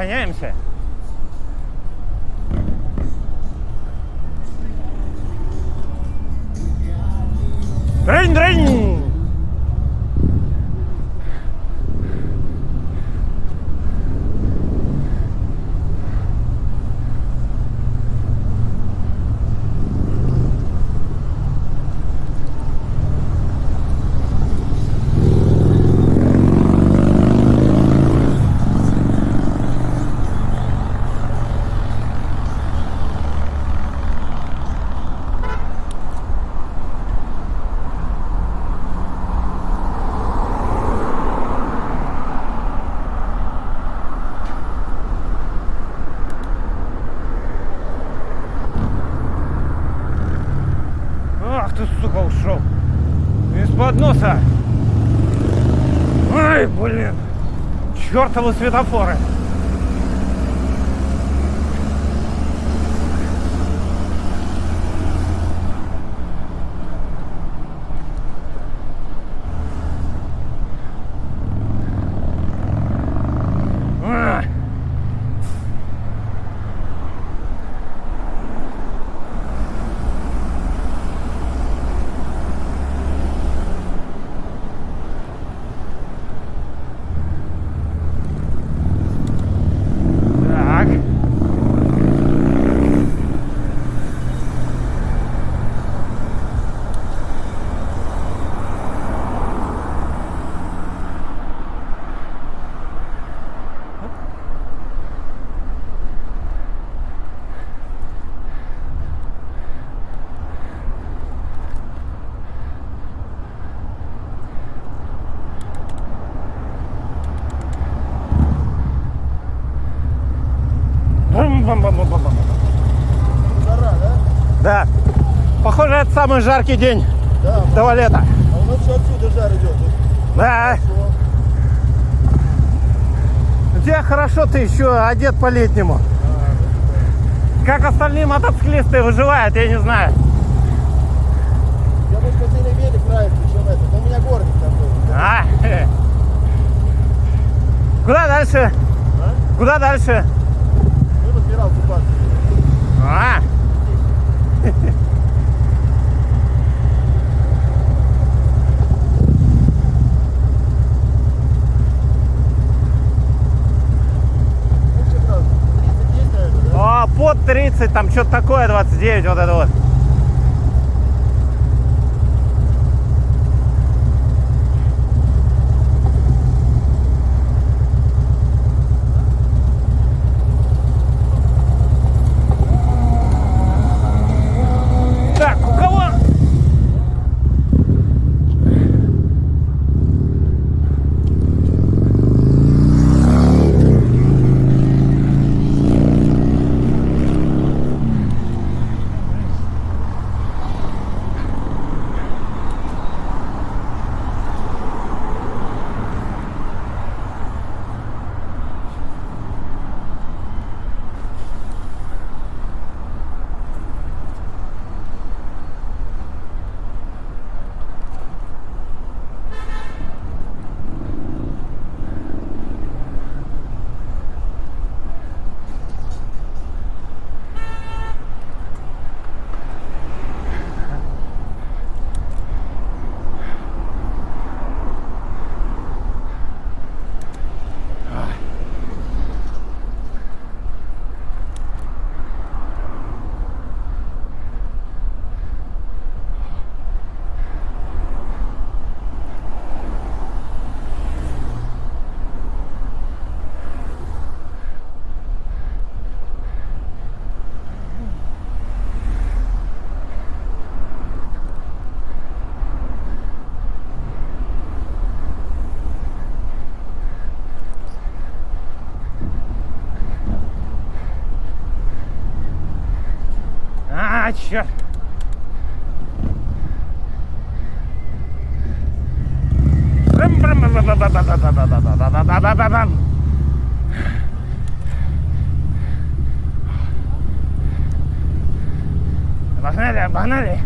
разгоняемся. Дрынь-дрынь! Чертовы светофоры. А. Так. Бам-бам-бам-бам-бам. Жара, да? Да. Похоже, это самый жаркий день Да. до лета. А у нас все отсюда жар идет. Да. У тебя хорошо, ты еще одет по-летнему. Как остальные мотоциклисты выживают, я не знаю. Я бы хотели велик нравится, чем это. Но у меня горник такой. А? Куда дальше? А? Куда дальше? играл купаться. -а, -а. под 30, там что-то такое, 29, вот это вот. А, черт! Погнали, погнали!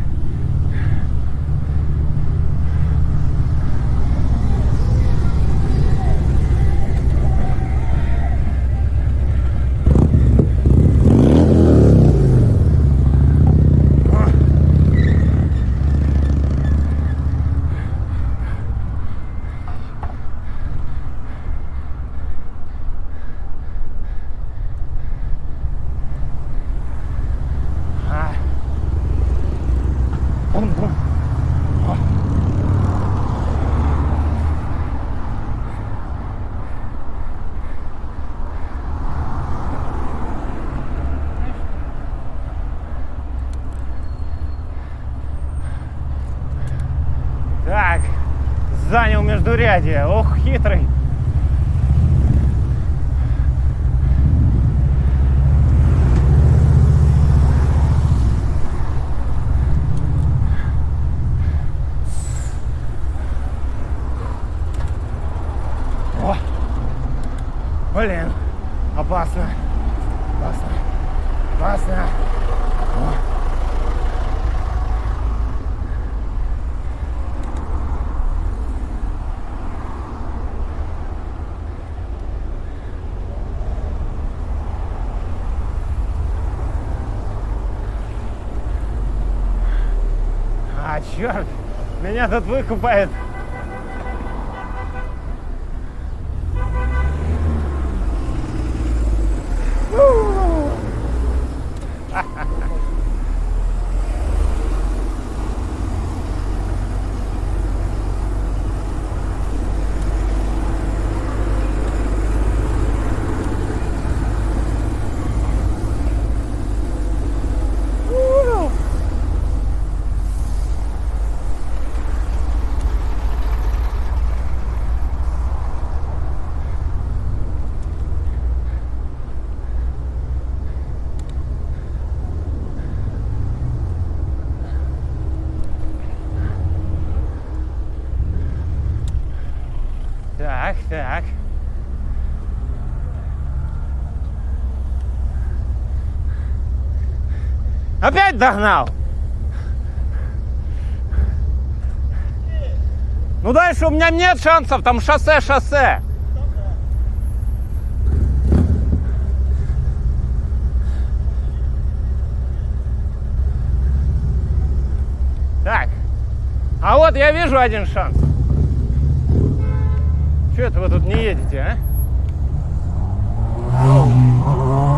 Погнали. Междурядье. Ох, хитрый. Блин. Опасно. Опасно. О. А, черт, меня тут выкупает. Так, так. Опять догнал? Ну дальше у меня нет шансов, там шоссе, шоссе. Так, а вот я вижу один шанс. Что это вы тут не едете, а?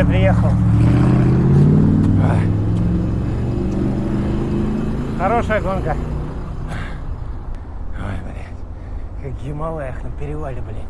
уже приехал. Хорошая гонка. Ой, блядь. Как в Гималаях на перевале, блядь.